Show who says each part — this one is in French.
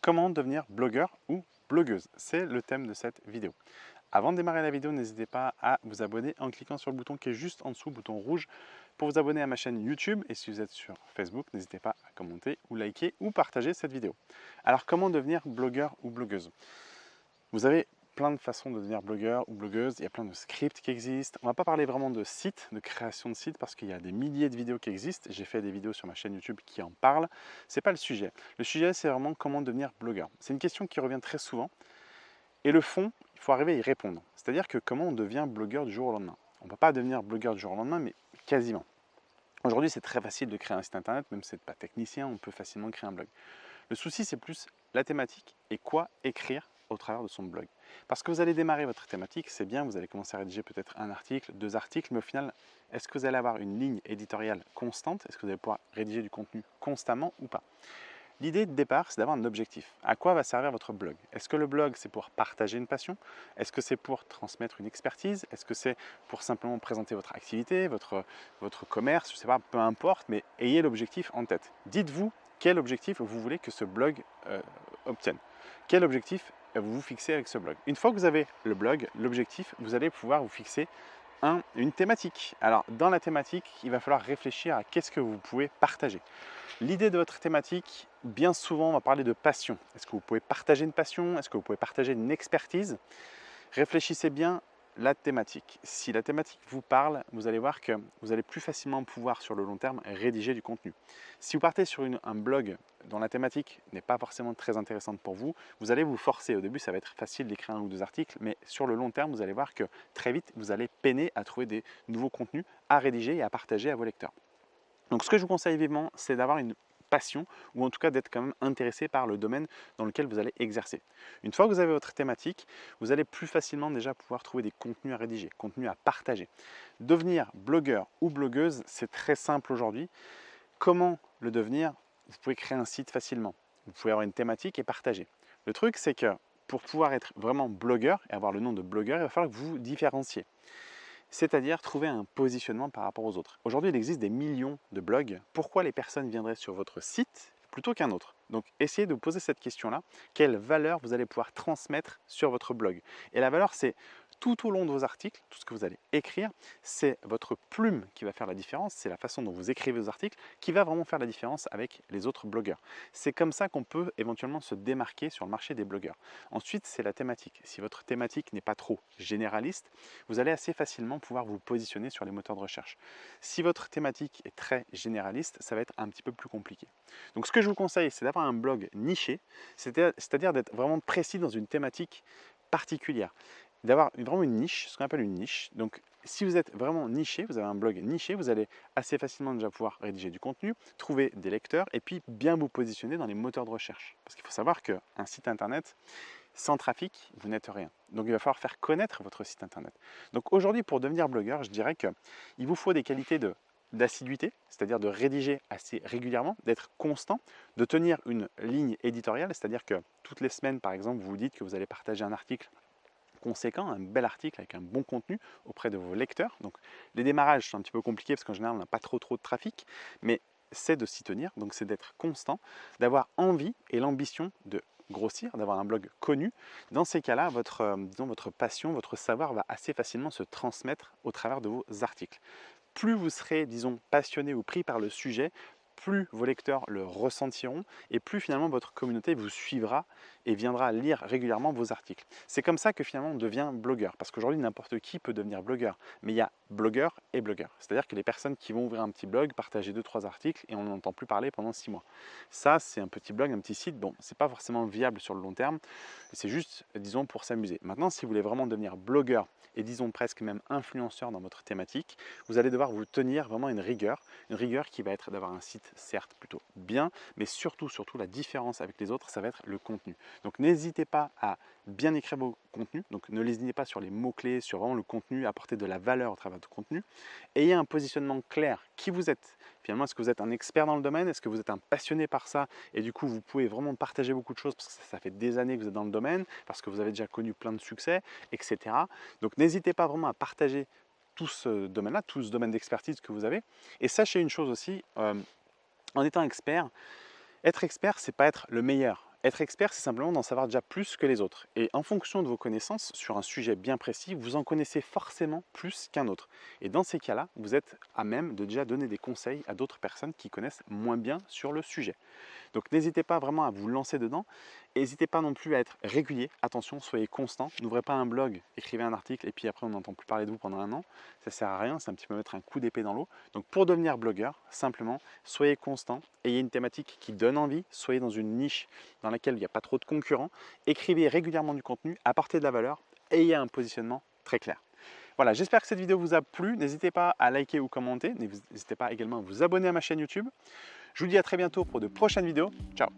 Speaker 1: Comment devenir blogueur ou blogueuse? C'est le thème de cette vidéo. Avant de démarrer la vidéo, n'hésitez pas à vous abonner en cliquant sur le bouton qui est juste en dessous, bouton rouge, pour vous abonner à ma chaîne YouTube. Et si vous êtes sur Facebook, n'hésitez pas à commenter ou liker ou partager cette vidéo. Alors, comment devenir blogueur ou blogueuse? Vous avez plein de façons de devenir blogueur ou blogueuse, il y a plein de scripts qui existent. On va pas parler vraiment de sites, de création de sites, parce qu'il y a des milliers de vidéos qui existent. J'ai fait des vidéos sur ma chaîne YouTube qui en parlent. C'est pas le sujet. Le sujet, c'est vraiment comment devenir blogueur. C'est une question qui revient très souvent. Et le fond, il faut arriver à y répondre. C'est-à-dire que comment on devient blogueur du jour au lendemain? On ne peut pas devenir blogueur du jour au lendemain, mais quasiment. Aujourd'hui, c'est très facile de créer un site internet, même si vous n'êtes pas technicien, on peut facilement créer un blog. Le souci, c'est plus la thématique et quoi écrire au travers de son blog. Parce que vous allez démarrer votre thématique, c'est bien, vous allez commencer à rédiger peut-être un article, deux articles, mais au final, est-ce que vous allez avoir une ligne éditoriale constante? Est-ce que vous allez pouvoir rédiger du contenu constamment ou pas? L'idée de départ, c'est d'avoir un objectif. À quoi va servir votre blog? Est-ce que le blog, c'est pour partager une passion? Est-ce que c'est pour transmettre une expertise? Est-ce que c'est pour simplement présenter votre activité, votre, votre commerce Je ne sais pas, peu importe, mais ayez l'objectif en tête. Dites-vous quel objectif vous voulez que ce blog euh, obtienne. Quel objectif vous vous fixez avec ce blog. Une fois que vous avez le blog, l'objectif, vous allez pouvoir vous fixer un, une thématique. Alors dans la thématique, il va falloir réfléchir à qu'est-ce que vous pouvez partager. L'idée de votre thématique, bien souvent, on va parler de passion. Est-ce que vous pouvez partager une passion? Est-ce que vous pouvez partager une expertise? Réfléchissez bien la thématique. Si la thématique vous parle, vous allez voir que vous allez plus facilement pouvoir sur le long terme rédiger du contenu. Si vous partez sur un blog dont la thématique n'est pas forcément très intéressante pour vous, vous allez vous forcer. Au début, ça va être facile d'écrire un ou deux articles, mais sur le long terme, vous allez voir que très vite, vous allez peiner à trouver des nouveaux contenus à rédiger et à partager à vos lecteurs. Donc ce que je vous conseille vivement, c'est d'avoir une passion ou en tout cas d'être quand même intéressé par le domaine dans lequel vous allez exercer. Une fois que vous avez votre thématique, vous allez plus facilement déjà pouvoir trouver des contenus à rédiger, contenus à partager. Devenir blogueur ou blogueuse, c'est très simple aujourd'hui. Comment le devenir? Vous pouvez créer un site facilement. Vous pouvez avoir une thématique et partager. Le truc, c'est que pour pouvoir être vraiment blogueur et avoir le nom de blogueur, il va falloir que vous vous différenciez c'est-à-dire trouver un positionnement par rapport aux autres. Aujourd'hui, il existe des millions de blogs. Pourquoi les personnes viendraient sur votre site plutôt qu'un autre? Donc, essayez de vous poser cette question-là. Quelle valeur vous allez pouvoir transmettre sur votre blog? Et la valeur, c'est tout au long de vos articles, tout ce que vous allez écrire, c'est votre plume qui va faire la différence, c'est la façon dont vous écrivez vos articles qui va vraiment faire la différence avec les autres blogueurs. C'est comme ça qu'on peut éventuellement se démarquer sur le marché des blogueurs. Ensuite, c'est la thématique. Si votre thématique n'est pas trop généraliste, vous allez assez facilement pouvoir vous positionner sur les moteurs de recherche. Si votre thématique est très généraliste, ça va être un petit peu plus compliqué. Donc ce que je vous conseille, c'est d'avoir un blog niché, c'est-à-dire d'être vraiment précis dans une thématique particulière d'avoir vraiment une niche, ce qu'on appelle une niche. Donc si vous êtes vraiment niché, vous avez un blog niché, vous allez assez facilement déjà pouvoir rédiger du contenu, trouver des lecteurs et puis bien vous positionner dans les moteurs de recherche. Parce qu'il faut savoir qu'un site internet, sans trafic, vous n'êtes rien. Donc il va falloir faire connaître votre site internet. Donc aujourd'hui, pour devenir blogueur, je dirais qu'il vous faut des qualités de d'assiduité, c'est-à-dire de rédiger assez régulièrement, d'être constant, de tenir une ligne éditoriale, c'est-à-dire que toutes les semaines, par exemple, vous vous dites que vous allez partager un article conséquent, un bel article avec un bon contenu auprès de vos lecteurs. Donc les démarrages sont un petit peu compliqués parce qu'en général on n'a pas trop trop de trafic, mais c'est de s'y tenir, donc c'est d'être constant, d'avoir envie et l'ambition de grossir, d'avoir un blog connu. Dans ces cas-là, votre, euh, votre passion, votre savoir va assez facilement se transmettre au travers de vos articles. Plus vous serez, disons, passionné ou pris par le sujet, plus vos lecteurs le ressentiront et plus finalement votre communauté vous suivra et viendra lire régulièrement vos articles. C'est comme ça que finalement on devient blogueur, parce qu'aujourd'hui n'importe qui peut devenir blogueur, mais il y a blogueur et blogueur. C'est-à-dire que les personnes qui vont ouvrir un petit blog, partager deux trois articles et on n'en entend plus parler pendant six mois. Ça c'est un petit blog, un petit site, bon c'est pas forcément viable sur le long terme, c'est juste disons pour s'amuser. Maintenant si vous voulez vraiment devenir blogueur et disons presque même influenceur dans votre thématique, vous allez devoir vous tenir vraiment une rigueur, une rigueur qui va être d'avoir un site certes plutôt bien, mais surtout surtout la différence avec les autres ça va être le contenu. Donc n'hésitez pas à bien écrire vos contenus, donc ne lésinez pas sur les mots-clés, sur vraiment le contenu, apporter de la valeur au travers du contenu. Ayez un positionnement clair, qui vous êtes? Finalement, est-ce que vous êtes un expert dans le domaine? Est-ce que vous êtes un passionné par ça? Et du coup, vous pouvez vraiment partager beaucoup de choses parce que ça fait des années que vous êtes dans le domaine, parce que vous avez déjà connu plein de succès, etc. Donc n'hésitez pas vraiment à partager tout ce domaine-là, tout ce domaine d'expertise que vous avez. Et sachez une chose aussi, euh, en étant expert, être expert, c'est pas être le meilleur. Être expert, c'est simplement d'en savoir déjà plus que les autres. Et en fonction de vos connaissances sur un sujet bien précis, vous en connaissez forcément plus qu'un autre. Et dans ces cas-là, vous êtes à même de déjà donner des conseils à d'autres personnes qui connaissent moins bien sur le sujet. Donc n'hésitez pas vraiment à vous lancer dedans. N'hésitez pas non plus à être régulier. Attention, soyez constant. N'ouvrez pas un blog, écrivez un article et puis après on n'entend plus parler de vous pendant un an. Ça sert à rien, c'est un petit peu mettre un coup d'épée dans l'eau. Donc pour devenir blogueur, simplement, soyez constant, ayez une thématique qui donne envie, soyez dans une niche dans laquelle il n'y a pas trop de concurrents, écrivez régulièrement du contenu, apportez de la valeur, ayez un positionnement très clair. Voilà, j'espère que cette vidéo vous a plu. N'hésitez pas à liker ou commenter. N'hésitez pas également à vous abonner à ma chaîne YouTube. Je vous dis à très bientôt pour de prochaines vidéos. Ciao